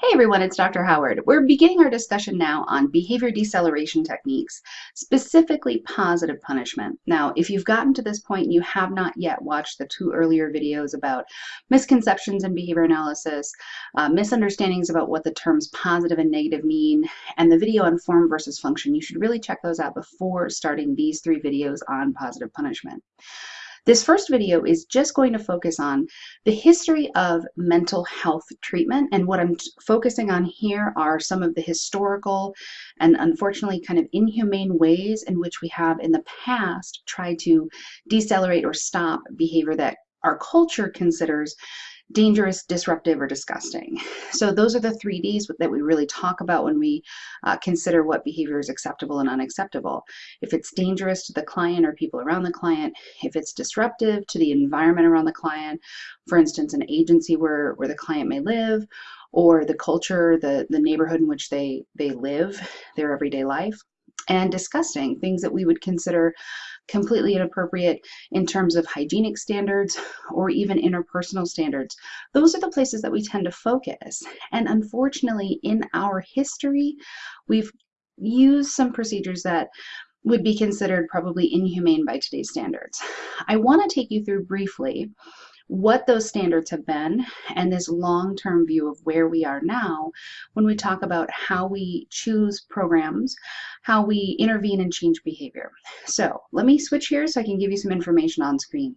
Hey everyone, it's Dr. Howard. We're beginning our discussion now on behavior deceleration techniques, specifically positive punishment. Now, if you've gotten to this point and you have not yet watched the two earlier videos about misconceptions in behavior analysis, uh, misunderstandings about what the terms positive and negative mean, and the video on form versus function, you should really check those out before starting these three videos on positive punishment. This first video is just going to focus on the history of mental health treatment. And what I'm focusing on here are some of the historical and unfortunately kind of inhumane ways in which we have in the past tried to decelerate or stop behavior that our culture considers dangerous, disruptive, or disgusting. So those are the three Ds that we really talk about when we uh, consider what behavior is acceptable and unacceptable. If it's dangerous to the client or people around the client, if it's disruptive to the environment around the client, for instance, an agency where, where the client may live, or the culture, the, the neighborhood in which they, they live, their everyday life, and disgusting, things that we would consider completely inappropriate in terms of hygienic standards or even interpersonal standards. Those are the places that we tend to focus. And unfortunately, in our history, we've used some procedures that would be considered probably inhumane by today's standards. I want to take you through briefly what those standards have been and this long-term view of where we are now when we talk about how we choose programs, how we intervene and change behavior. So let me switch here so I can give you some information on screen.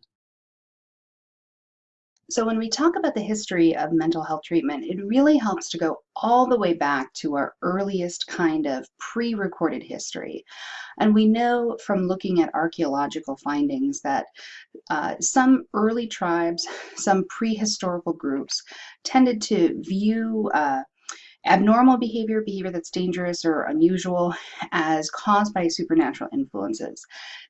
So when we talk about the history of mental health treatment, it really helps to go all the way back to our earliest kind of pre-recorded history. And we know from looking at archaeological findings that uh, some early tribes, some prehistorical groups tended to view uh, abnormal behavior, behavior that's dangerous or unusual, as caused by supernatural influences.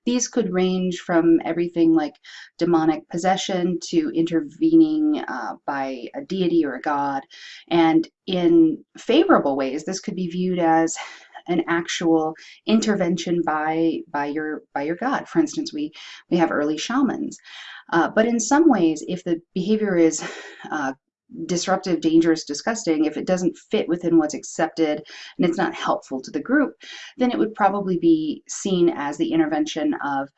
These could range from everything like demonic possession to intervening uh, by a deity or a god. And in favorable ways, this could be viewed as an actual intervention by by your by your god. For instance, we we have early shamans. Uh, but in some ways, if the behavior is uh, disruptive, dangerous, disgusting, if it doesn't fit within what's accepted and it's not helpful to the group, then it would probably be seen as the intervention of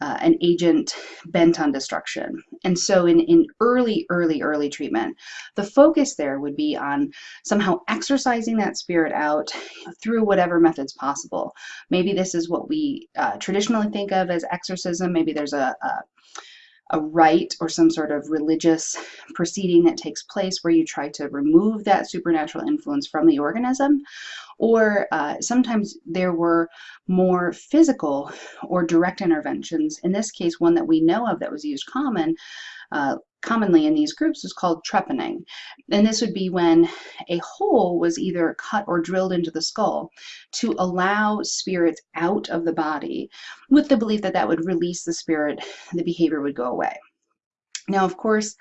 uh, an agent bent on destruction. And so in, in early, early, early treatment, the focus there would be on somehow exorcising that spirit out through whatever methods possible. Maybe this is what we uh, traditionally think of as exorcism. Maybe there's a, a a rite or some sort of religious proceeding that takes place where you try to remove that supernatural influence from the organism. Or uh, sometimes there were more physical or direct interventions. In this case, one that we know of that was used common uh, commonly in these groups is called trepanning. And this would be when a hole was either cut or drilled into the skull to allow spirits out of the body with the belief that that would release the spirit, the behavior would go away. Now, of course,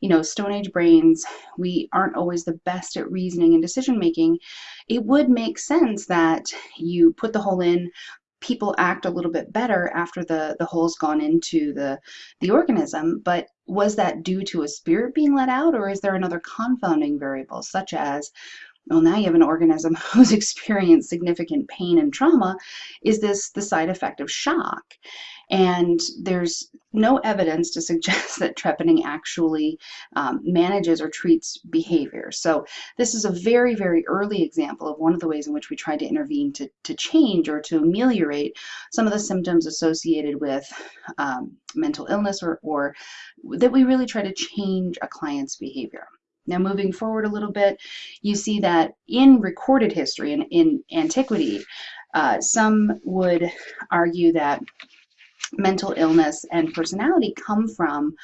you know, Stone Age brains, we aren't always the best at reasoning and decision making. It would make sense that you put the hole in, people act a little bit better after the, the hole's gone into the, the organism, but was that due to a spirit being let out or is there another confounding variable such as well now you have an organism who's experienced significant pain and trauma is this the side effect of shock and there's no evidence to suggest that trepanning actually um, manages or treats behavior. So this is a very, very early example of one of the ways in which we try to intervene to, to change or to ameliorate some of the symptoms associated with um, mental illness or, or that we really try to change a client's behavior. Now moving forward a little bit, you see that in recorded history and in, in antiquity, uh, some would argue that mental illness and personality come from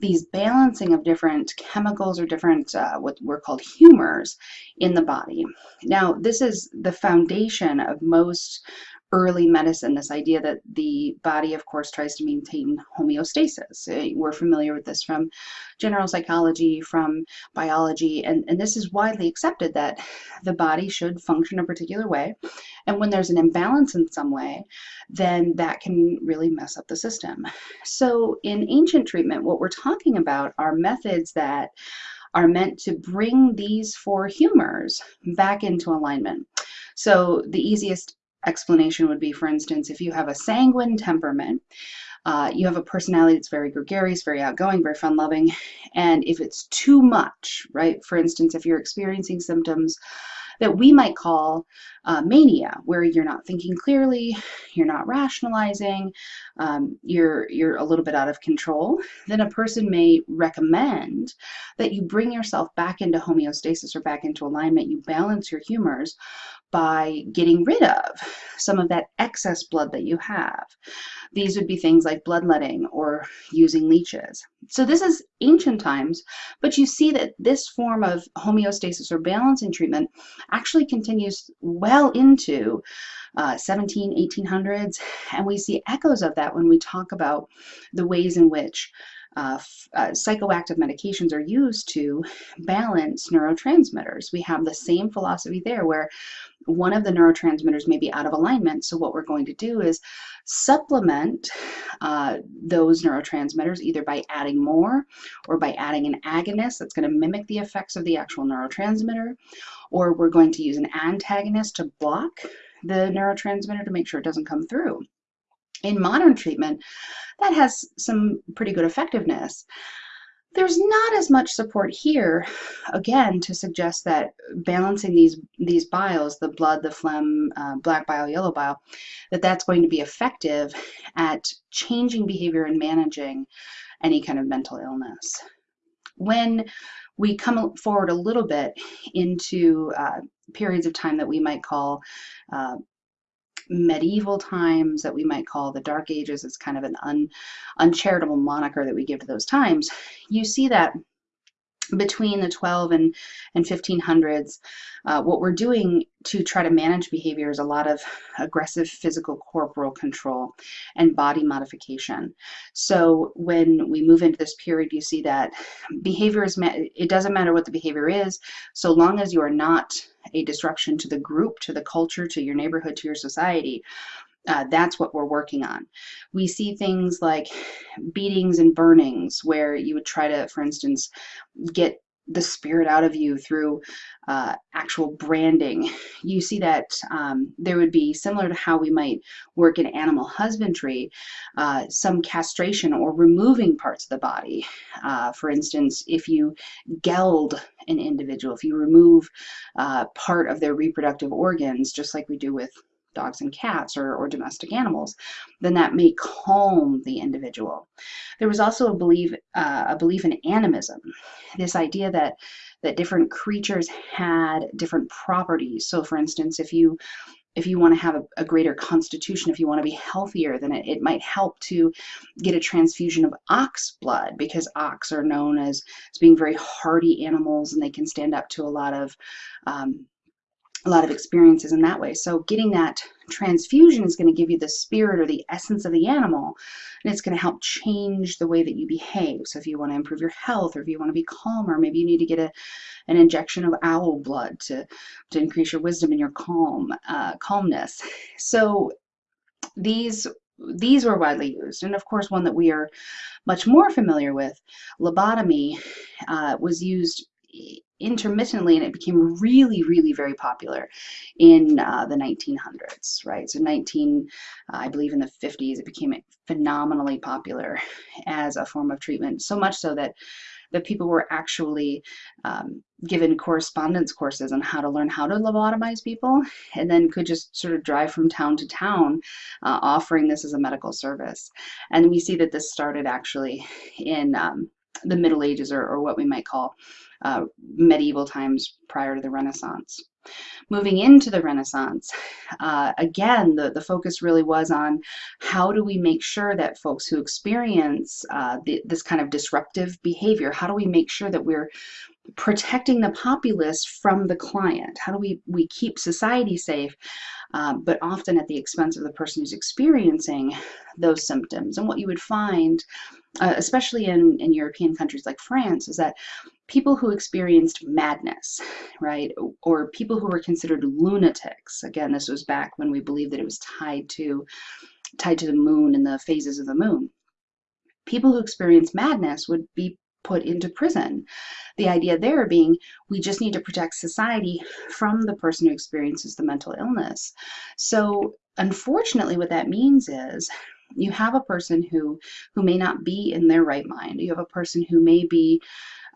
these balancing of different chemicals or different uh, what were called humors in the body. Now, this is the foundation of most early medicine, this idea that the body, of course, tries to maintain homeostasis. Uh, we're familiar with this from general psychology, from biology, and, and this is widely accepted that the body should function a particular way. And when there's an imbalance in some way, then that can really mess up the system. So in ancient treatment, what we're talking about are methods that are meant to bring these four humors back into alignment. So the easiest explanation would be, for instance, if you have a sanguine temperament, uh, you have a personality that's very gregarious, very outgoing, very fun loving. And if it's too much, right? For instance, if you're experiencing symptoms that we might call uh, mania, where you're not thinking clearly, you're not rationalizing, um, you're, you're a little bit out of control, then a person may recommend that you bring yourself back into homeostasis or back into alignment, you balance your humors by getting rid of some of that excess blood that you have. These would be things like bloodletting or using leeches. So this is ancient times, but you see that this form of homeostasis or balancing treatment actually continues well into uh, 17, 1800s, and we see echoes of that when we talk about the ways in which uh, uh, psychoactive medications are used to balance neurotransmitters. We have the same philosophy there where one of the neurotransmitters may be out of alignment. So what we're going to do is supplement uh, those neurotransmitters either by adding more or by adding an agonist that's going to mimic the effects of the actual neurotransmitter, or we're going to use an antagonist to block the neurotransmitter to make sure it doesn't come through. In modern treatment, that has some pretty good effectiveness. There's not as much support here, again, to suggest that balancing these these biles, the blood, the phlegm, uh, black bile, yellow bile, that that's going to be effective at changing behavior and managing any kind of mental illness. When we come forward a little bit into uh, periods of time that we might call uh, medieval times that we might call the Dark Ages. It's kind of an un, uncharitable moniker that we give to those times. You see that between the 12 and, and 1500s, uh, what we're doing to try to manage behavior is a lot of aggressive physical corporal control and body modification. So when we move into this period, you see that behavior is, it doesn't matter what the behavior is, so long as you are not a disruption to the group, to the culture, to your neighborhood, to your society. Uh, that's what we're working on. We see things like beatings and burnings where you would try to, for instance, get the spirit out of you through uh, actual branding. You see that um, there would be similar to how we might work in animal husbandry, uh, some castration or removing parts of the body. Uh, for instance, if you geld an individual, if you remove uh, part of their reproductive organs, just like we do with dogs and cats or, or domestic animals, then that may calm the individual. There was also a belief, uh, a belief in animism, this idea that that different creatures had different properties. So for instance, if you if you want to have a, a, greater constitution, if you want to be healthier, then it, it might help to get a transfusion of ox blood because ox are known as, as being very hardy animals and they can stand up to a lot of um, a lot of experiences in that way. So getting that transfusion is going to give you the spirit or the essence of the animal, and it's going to help change the way that you behave. So if you want to improve your health, or if you want to be calmer, maybe you need to get a, an injection of owl blood to, to increase your wisdom and your calm, uh, calmness. So these these were widely used. And of course, one that we are much more familiar with, lobotomy, uh, was used intermittently and it became really really very popular in uh, the 1900s right? So 19 uh, I believe in the 50s it became phenomenally popular as a form of treatment so much so that that people were actually um, given correspondence courses on how to learn how to lobotomize people and then could just sort of drive from town to town uh, offering this as a medical service. And we see that this started actually in um, the Middle Ages or, or what we might call uh, medieval times prior to the Renaissance. Moving into the Renaissance, uh, again, the, the focus really was on how do we make sure that folks who experience uh, the, this kind of disruptive behavior, how do we make sure that we're protecting the populace from the client? How do we, we keep society safe, um, but often at the expense of the person who's experiencing those symptoms? And what you would find, uh, especially in, in European countries like France, is that people who experienced madness, right, or people who were considered lunatics. Again, this was back when we believed that it was tied to tied to the moon and the phases of the moon. People who experienced madness would be put into prison. The idea there being we just need to protect society from the person who experiences the mental illness. So unfortunately, what that means is you have a person who who may not be in their right mind. You have a person who may be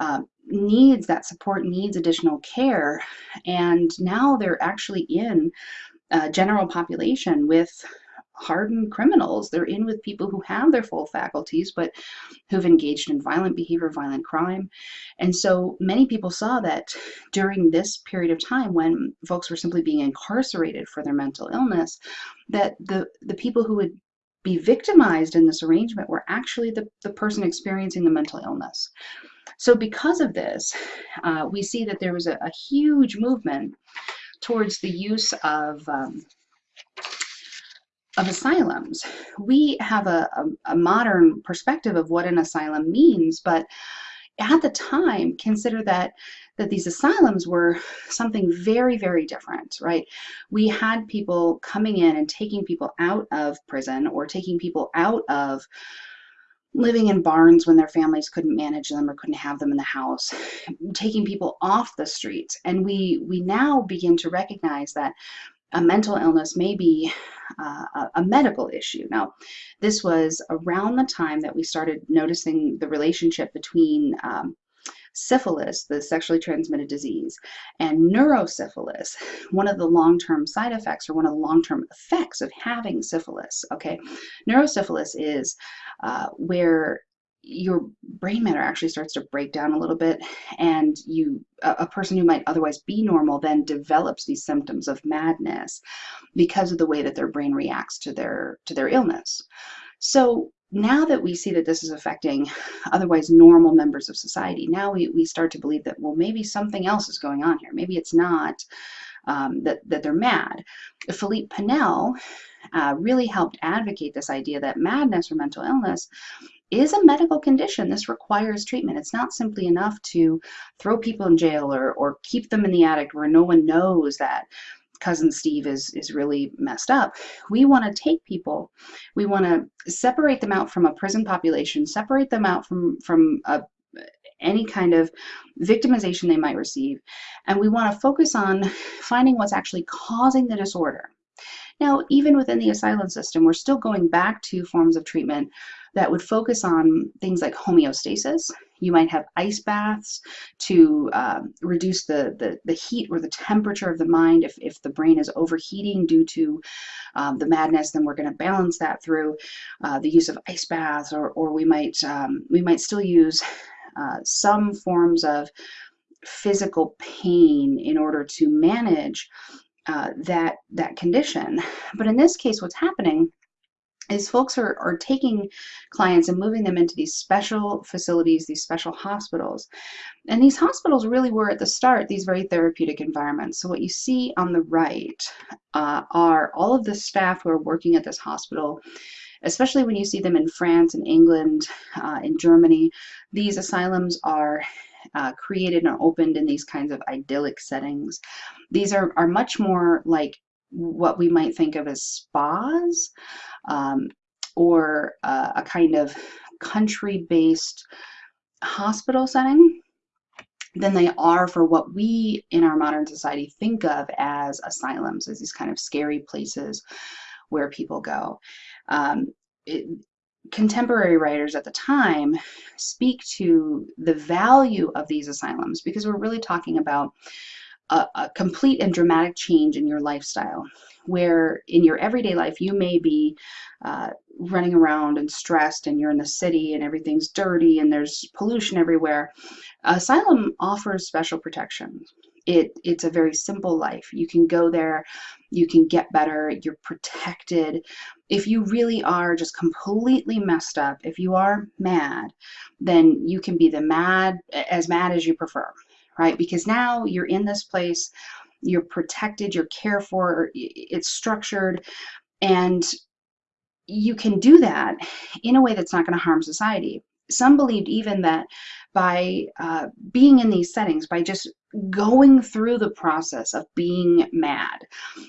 uh, needs that support, needs additional care, and now they're actually in a general population with hardened criminals. They're in with people who have their full faculties, but who've engaged in violent behavior, violent crime. And so many people saw that during this period of time when folks were simply being incarcerated for their mental illness, that the, the people who would be victimized in this arrangement were actually the, the person experiencing the mental illness. So because of this, uh, we see that there was a, a, huge movement towards the use of um, of asylums. We have a, a, a modern perspective of what an asylum means, but at the time consider that that these asylums were something very very different right we had people coming in and taking people out of prison or taking people out of living in barns when their families couldn't manage them or couldn't have them in the house taking people off the streets and we we now begin to recognize that a mental illness may be uh, a, medical issue. Now, this was around the time that we started noticing the relationship between um, syphilis, the sexually transmitted disease, and neurosyphilis, one of the long-term side effects or one of the long-term effects of having syphilis, okay? Neurosyphilis is uh, where your brain matter actually starts to break down a little bit and you a, person who might otherwise be normal then develops these symptoms of madness because of the way that their brain reacts to their to their illness. So now that we see that this is affecting otherwise normal members of society now we, we start to believe that well maybe something else is going on here. Maybe it's not um, that, that they're mad. Philippe Pinel uh, really helped advocate this idea that madness or mental illness is a medical condition. This requires treatment. It's not simply enough to throw people in jail or, or keep them in the attic where no one knows that cousin Steve is is really messed up. We want to take people, we want to separate them out from a prison population, separate them out from from a, any kind of victimization they might receive, and we want to focus on finding what's actually causing the disorder. Now, even within the asylum system, we're still going back to forms of treatment that would focus on things like homeostasis. You might have ice baths to um, reduce the, the, the, heat or the temperature of the mind. If, if the brain is overheating due to um, the madness, then we're going to balance that through uh, the use of ice baths, or, or we might um, we might still use uh, some forms of physical pain in order to manage uh, that that condition. But in this case, what's happening is folks are, are taking clients and moving them into these special facilities, these special hospitals. And these hospitals really were at the start these very therapeutic environments. So what you see on the right uh, are all of the staff who are working at this hospital especially when you see them in France and England, uh, in Germany. These asylums are uh, created and opened in these kinds of idyllic settings. These are, are much more like what we might think of as spas um, or uh, a kind of country-based hospital setting than they are for what we in our modern society think of as asylums, as these kind of scary places where people go. Um, it, contemporary writers at the time speak to the value of these asylums because we're really talking about a, a, complete and dramatic change in your lifestyle where in your everyday life you may be uh, running around and stressed and you're in the city and everything's dirty and there's pollution everywhere. Asylum offers special protection. It, it's a very simple life. You can go there, you can get better, you're protected. If you really are just completely messed up, if you are mad, then you can be the mad, as mad as you prefer right? Because now you're in this place, you're protected, you're cared for, it's structured, and you can do that in a way that's not going to harm society. Some believed even that by uh, being in these settings, by just going through the process of being mad,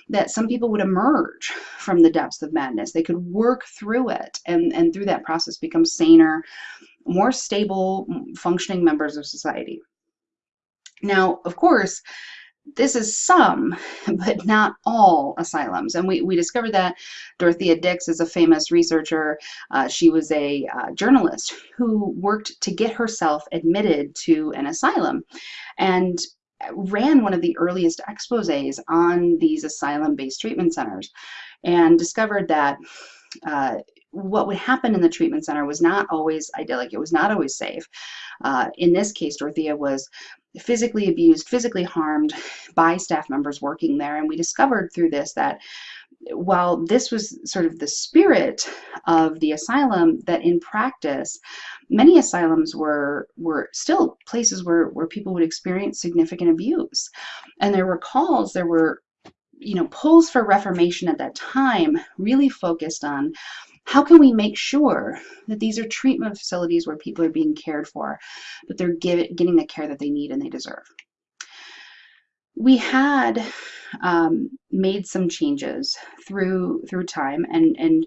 that some people would emerge from the depths of madness. They could work through it and, and through that process become saner, more stable, functioning members of society. Now, of course, this is some, but not all asylums. And we, we discovered that Dorothea Dix is a famous researcher. Uh, she was a uh, journalist who worked to get herself admitted to an asylum and ran one of the earliest exposes on these asylum-based treatment centers and discovered that uh, what would happen in the treatment center was not always idyllic. It was not always safe. Uh, in this case, Dorothea was physically abused, physically harmed by staff members working there. And we discovered through this that while this was sort of the spirit of the asylum, that in practice, many asylums were were still places where, where people would experience significant abuse. And there were calls, there were you know, pulls for reformation at that time really focused on how can we make sure that these are treatment facilities where people are being cared for, but they're give, getting the care that they need and they deserve? We had um, made some changes through through time, and and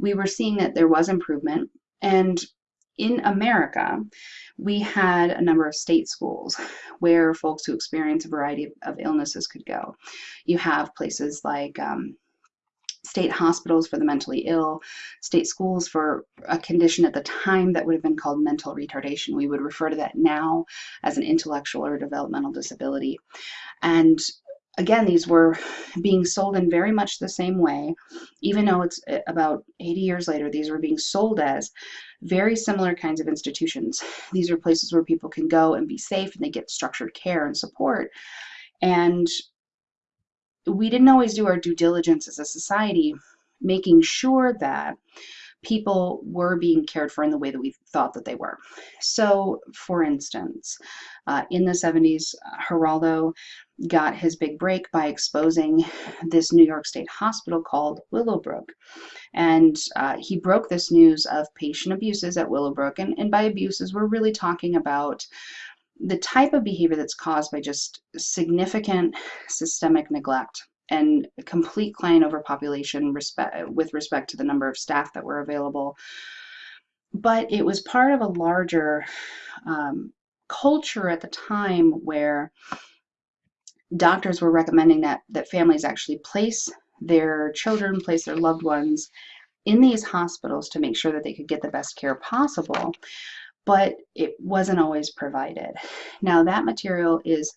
we were seeing that there was improvement. And in America, we had a number of state schools where folks who experience a variety of, of illnesses could go. You have places like um, state hospitals for the mentally ill, state schools for a condition at the time that would have been called mental retardation. We would refer to that now as an intellectual or developmental disability. And again, these were being sold in very much the same way, even though it's eh, about 80 years later, these were being sold as very similar kinds of institutions. These are places where people can go and be safe and they get structured care and support. And we didn't always do our due diligence as a society, making sure that people were being cared for in the way that we thought that they were. So, for instance, uh, in the 70s, Geraldo got his big break by exposing this New York State hospital called Willowbrook. And uh, he broke this news of patient abuses at Willowbrook. And, and by abuses, we're really talking about the type of behavior that's caused by just significant systemic neglect and complete client overpopulation respect, with respect to the number of staff that were available. But it was part of a larger um, culture at the time where doctors were recommending that, that families actually place their children, place their loved ones in these hospitals to make sure that they could get the best care possible but it wasn't always provided. Now that material is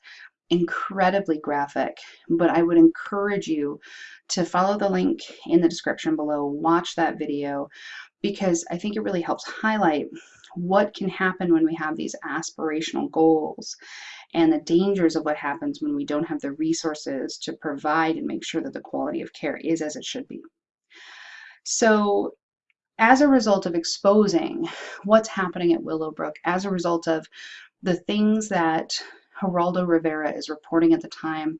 incredibly graphic, but I would encourage you to follow the link in the description below, watch that video, because I think it really helps highlight what can happen when we have these aspirational goals and the dangers of what happens when we don't have the resources to provide and make sure that the quality of care is as it should be. So as a result of exposing what's happening at Willowbrook, as a result of the things that Geraldo Rivera is reporting at the time,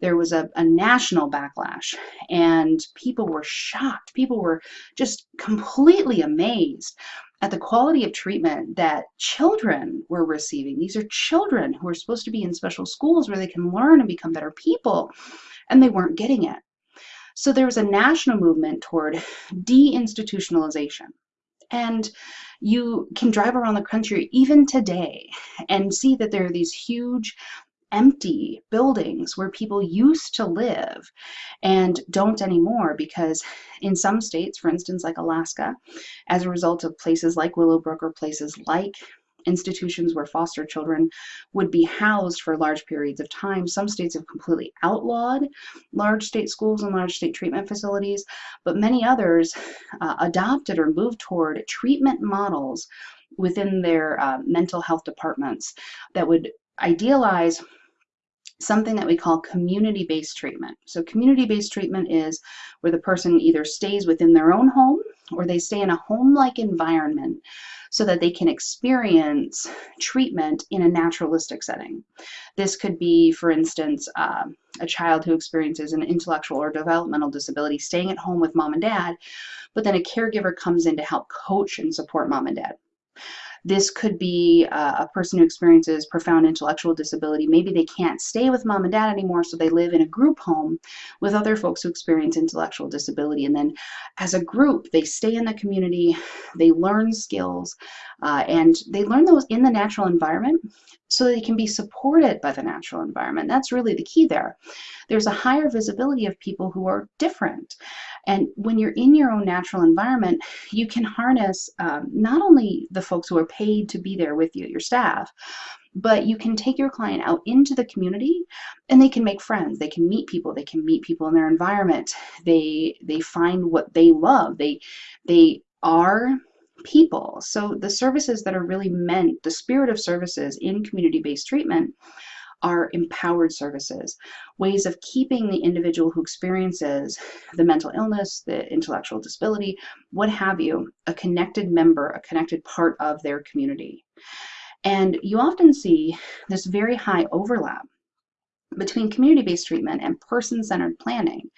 there was a, a, national backlash and people were shocked. People were just completely amazed at the quality of treatment that children were receiving. These are children who are supposed to be in special schools where they can learn and become better people, and they weren't getting it. So there was a national movement toward deinstitutionalization. And you can drive around the country even today and see that there are these huge empty buildings where people used to live and don't anymore because in some states, for instance, like Alaska, as a result of places like Willowbrook or places like institutions where foster children would be housed for large periods of time. Some states have completely outlawed large state schools and large state treatment facilities, but many others uh, adopted or moved toward treatment models within their uh, mental health departments that would idealize something that we call community-based treatment. So community-based treatment is where the person either stays within their own home or they stay in a home-like environment so that they can experience treatment in a naturalistic setting. This could be, for instance, uh, a child who experiences an intellectual or developmental disability staying at home with mom and dad, but then a caregiver comes in to help coach and support mom and dad. This could be uh, a person who experiences profound intellectual disability. Maybe they can't stay with mom and dad anymore, so they live in a group home with other folks who experience intellectual disability. And then as a group, they stay in the community, they learn skills, uh, and they learn those in the natural environment so they can be supported by the natural environment. That's really the key there. There's a higher visibility of people who are different. And when you're in your own natural environment, you can harness um, not only the folks who are paid to be there with you, your staff, but you can take your client out into the community and they can make friends. They can meet people. They can meet people in their environment. They they find what they love. They they are people. So the services that are really meant, the spirit of services in community-based treatment are empowered services, ways of keeping the individual who experiences the mental illness, the intellectual disability, what have you, a connected member, a connected part of their community. And you often see this very high overlap between community-based treatment and person-centered planning.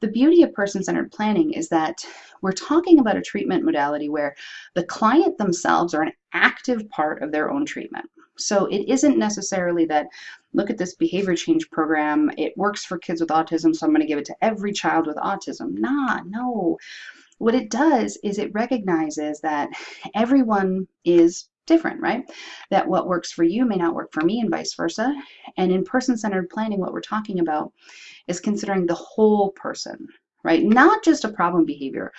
The beauty of person-centered planning is that we're talking about a treatment modality where the client themselves are an active part of their own treatment. So it isn't necessarily that, look at this behavior change program, it works for kids with autism, so I'm going to give it to every child with autism. Nah, no. What it does is it recognizes that everyone is different, right? That what works for you may not work for me and vice versa. And in person-centered planning, what we're talking about is considering the whole person, right? Not just a problem behavior,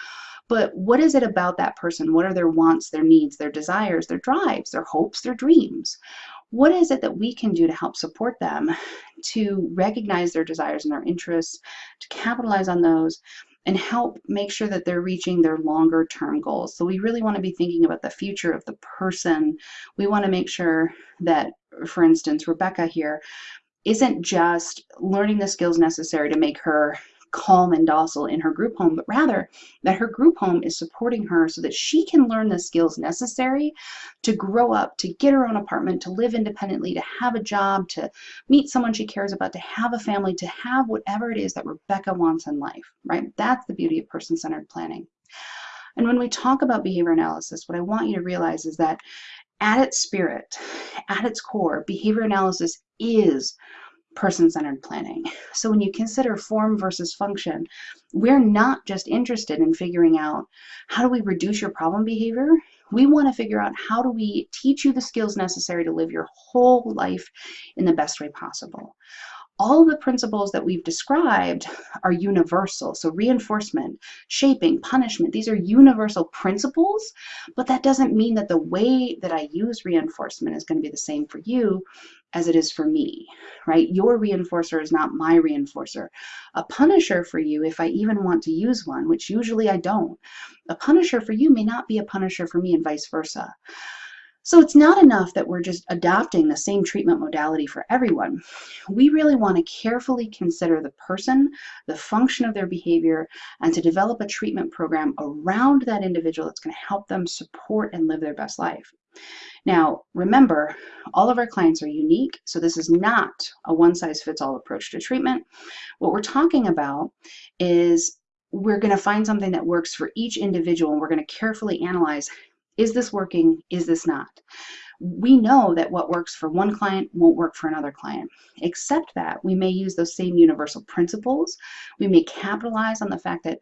but what is it about that person? What are their wants, their needs, their desires, their drives, their hopes, their dreams? What is it that we can do to help support them to recognize their desires and their interests, to capitalize on those, and help make sure that they're reaching their longer term goals. So we really want to be thinking about the future of the person. We want to make sure that, for instance, Rebecca here isn't just learning the skills necessary to make her calm and docile in her group home, but rather that her group home is supporting her so that she can learn the skills necessary to grow up, to get her own apartment, to live independently, to have a job, to meet someone she cares about, to have a family, to have whatever it is that Rebecca wants in life, right? That's the beauty of person-centered planning. And when we talk about behavior analysis, what I want you to realize is that at its spirit, at its core, behavior analysis is person-centered planning. So when you consider form versus function, we're not just interested in figuring out how do we reduce your problem behavior, we want to figure out how do we teach you the skills necessary to live your whole life in the best way possible all the principles that we've described are universal. So reinforcement, shaping, punishment, these are universal principles, but that doesn't mean that the way that I use reinforcement is going to be the same for you as it is for me, right? Your reinforcer is not my reinforcer. A punisher for you, if I even want to use one, which usually I don't, a punisher for you may not be a punisher for me and vice versa. So it's not enough that we're just adopting the same treatment modality for everyone. We really want to carefully consider the person, the function of their behavior, and to develop a treatment program around that individual that's going to help them support and live their best life. Now, remember, all of our clients are unique, so this is not a one-size-fits-all approach to treatment. What we're talking about is we're going to find something that works for each individual, and we're going to carefully analyze is this working? Is this not? We know that what works for one client won't work for another client, except that we may use those same universal principles. We may capitalize on the fact that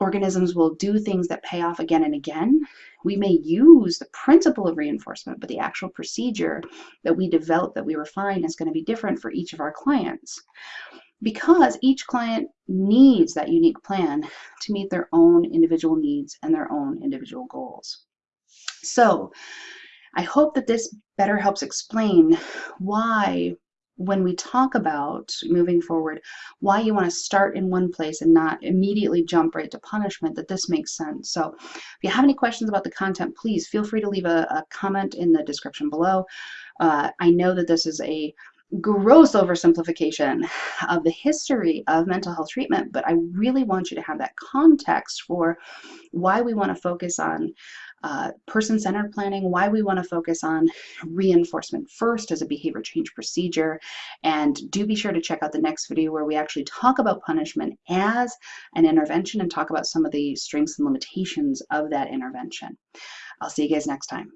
organisms will do things that pay off again and again. We may use the principle of reinforcement, but the actual procedure that we develop, that we refine, is going to be different for each of our clients because each client needs that unique plan to meet their own individual needs and their own individual goals. So I hope that this better helps explain why when we talk about moving forward, why you want to start in one place and not immediately jump right to punishment, that this makes sense. So if you have any questions about the content, please feel free to leave a, a comment in the description below. Uh, I know that this is a gross oversimplification of the history of mental health treatment, but I really want you to have that context for why we want to focus on uh, person-centered planning, why we want to focus on reinforcement first as a behavior change procedure. And do be sure to check out the next video where we actually talk about punishment as an intervention and talk about some of the strengths and limitations of that intervention. I'll see you guys next time.